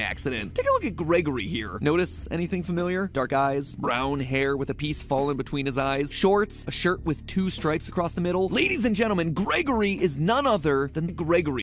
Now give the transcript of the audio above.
accident. Take a look at Gregory here. Notice anything familiar? Dark eyes, brown hair with a piece fallen between his eyes, shorts, a shirt with two stripes across the middle. Ladies and gentlemen, Gregory is none other than Gregory.